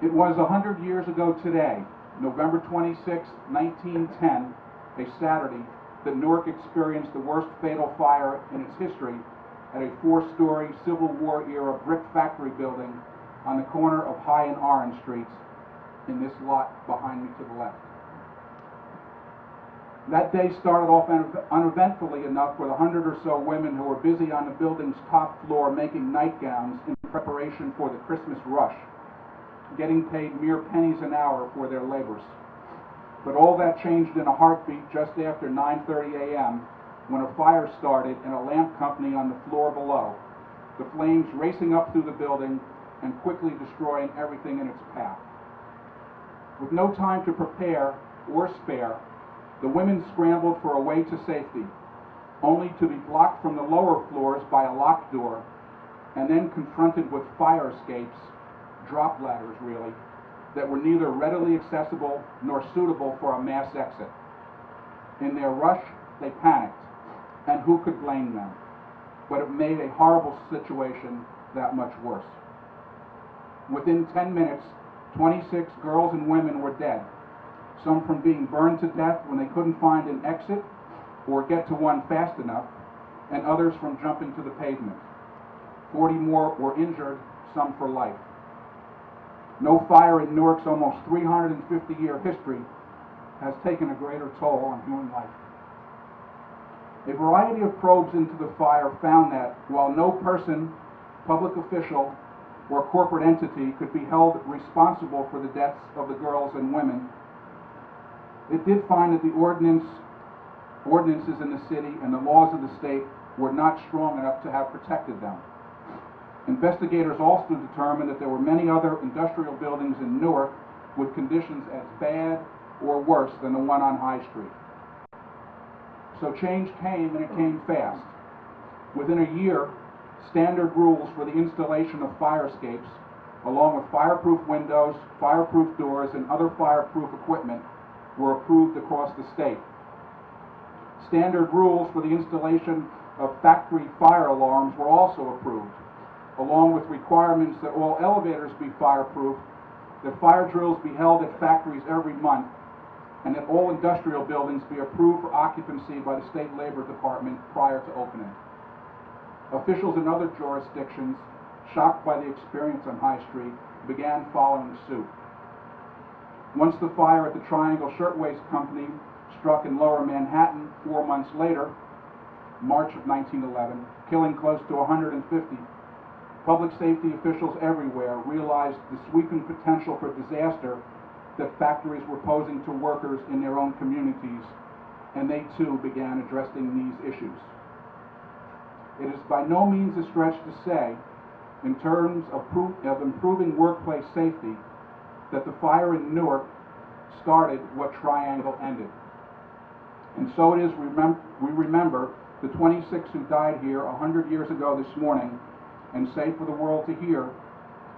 It was hundred years ago today, November 26, 1910, a Saturday, that Newark experienced the worst fatal fire in its history at a four-story Civil War-era brick factory building on the corner of High and Orange Streets in this lot behind me to the left. That day started off uneventfully enough with a hundred or so women who were busy on the building's top floor making nightgowns in preparation for the Christmas rush, getting paid mere pennies an hour for their labors. But all that changed in a heartbeat just after 9:30 a.m. when a fire started in a lamp company on the floor below, the flames racing up through the building and quickly destroying everything in its path. With no time to prepare or spare, the women scrambled for a way to safety, only to be blocked from the lower floors by a locked door, and then confronted with fire escapes, drop ladders really, that were neither readily accessible nor suitable for a mass exit. In their rush, they panicked, and who could blame them? But it made a horrible situation that much worse. Within 10 minutes, 26 girls and women were dead, some from being burned to death when they couldn't find an exit or get to one fast enough, and others from jumping to the pavement. 40 more were injured, some for life. No fire in Newark's almost 350 year history has taken a greater toll on human life. A variety of probes into the fire found that while no person, public official, or corporate entity could be held responsible for the deaths of the girls and women, it did find that the ordinance, ordinances in the city and the laws of the state were not strong enough to have protected them. Investigators also determined that there were many other industrial buildings in Newark with conditions as bad or worse than the one on High Street. So change came and it came fast. Within a year, standard rules for the installation of fire escapes, along with fireproof windows, fireproof doors, and other fireproof equipment, were approved across the state. Standard rules for the installation of factory fire alarms were also approved, along with requirements that all elevators be fireproof, that fire drills be held at factories every month, and that all industrial buildings be approved for occupancy by the State Labor Department prior to opening. Officials in other jurisdictions, shocked by the experience on High Street, began following suit. Once the fire at the Triangle Shirtwaist Company struck in lower Manhattan four months later, March of 1911, killing close to 150, public safety officials everywhere realized the sweeping potential for disaster that factories were posing to workers in their own communities, and they too began addressing these issues. It is by no means a stretch to say, in terms of, of improving workplace safety, that the fire in Newark started what Triangle ended. And so it is remem- we remember the 26 who died here 100 years ago this morning and say for the world to hear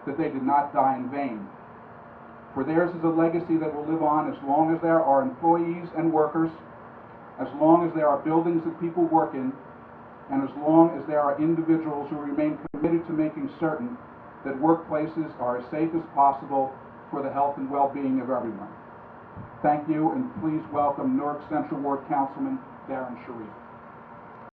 that they did not die in vain. For theirs is a legacy that will live on as long as there are employees and workers, as long as there are buildings that people work in, and as long as there are individuals who remain committed to making certain that workplaces are as safe as possible for the health and well-being of everyone. Thank you, and please welcome Newark Central Ward Councilman Darrin Sharif.